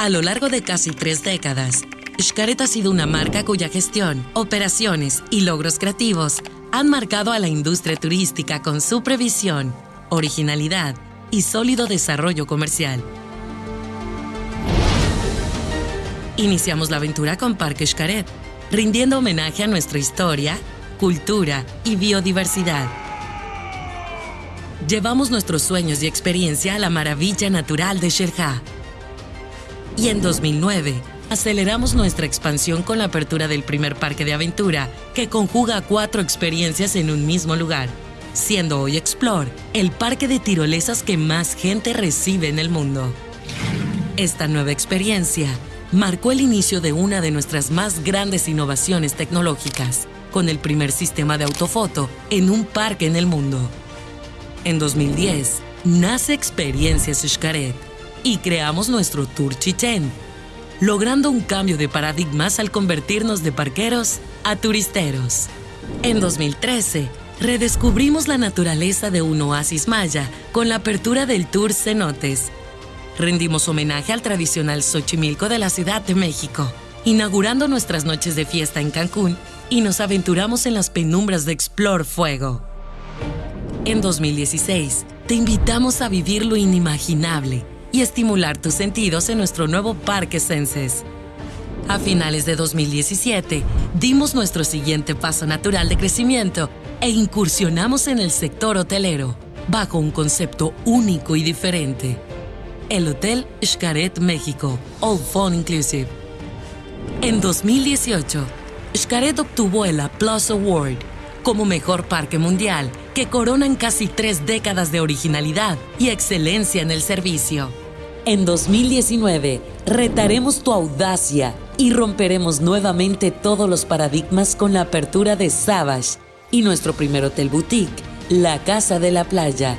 A lo largo de casi tres décadas, Xcaret ha sido una marca cuya gestión, operaciones y logros creativos han marcado a la industria turística con su previsión, originalidad y sólido desarrollo comercial. Iniciamos la aventura con Parque Xcaret, rindiendo homenaje a nuestra historia, cultura y biodiversidad. Llevamos nuestros sueños y experiencia a la maravilla natural de Xerjá. Y en 2009, aceleramos nuestra expansión con la apertura del primer parque de aventura, que conjuga cuatro experiencias en un mismo lugar, siendo hoy Explore el parque de tirolesas que más gente recibe en el mundo. Esta nueva experiencia marcó el inicio de una de nuestras más grandes innovaciones tecnológicas, con el primer sistema de autofoto en un parque en el mundo. En 2010, nace Experiencias Xcaret y creamos nuestro Tour Chichen, logrando un cambio de paradigmas al convertirnos de parqueros a turisteros. En 2013, redescubrimos la naturaleza de un oasis maya con la apertura del Tour Cenotes, rendimos homenaje al tradicional Xochimilco de la Ciudad de México, inaugurando nuestras noches de fiesta en Cancún y nos aventuramos en las penumbras de Explore Fuego. En 2016, te invitamos a vivir lo inimaginable y estimular tus sentidos en nuestro nuevo Parque Senses. A finales de 2017, dimos nuestro siguiente paso natural de crecimiento e incursionamos en el sector hotelero, bajo un concepto único y diferente el Hotel Xcaret México, All Phone Inclusive. En 2018, Xcaret obtuvo el Applause Award como mejor parque mundial que coronan casi tres décadas de originalidad y excelencia en el servicio. En 2019, retaremos tu audacia y romperemos nuevamente todos los paradigmas con la apertura de Savage y nuestro primer hotel boutique, La Casa de la Playa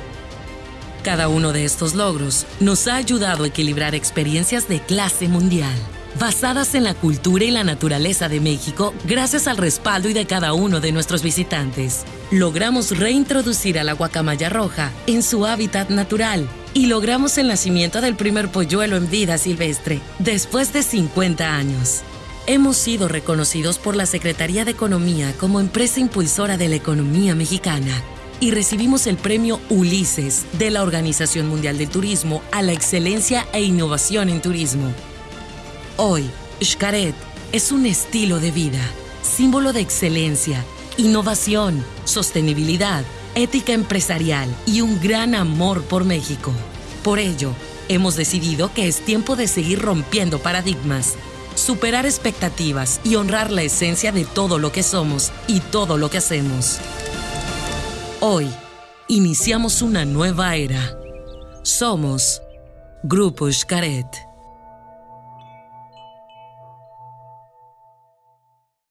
cada uno de estos logros nos ha ayudado a equilibrar experiencias de clase mundial, basadas en la cultura y la naturaleza de México gracias al respaldo y de cada uno de nuestros visitantes. Logramos reintroducir a la guacamaya roja en su hábitat natural y logramos el nacimiento del primer polluelo en vida silvestre después de 50 años. Hemos sido reconocidos por la Secretaría de Economía como empresa impulsora de la economía mexicana y recibimos el premio Ulises de la Organización Mundial del Turismo a la excelencia e innovación en turismo. Hoy, Xcaret es un estilo de vida, símbolo de excelencia, innovación, sostenibilidad, ética empresarial y un gran amor por México. Por ello, hemos decidido que es tiempo de seguir rompiendo paradigmas, superar expectativas y honrar la esencia de todo lo que somos y todo lo que hacemos. Hoy iniciamos una nueva era. Somos Grupo Xcaret.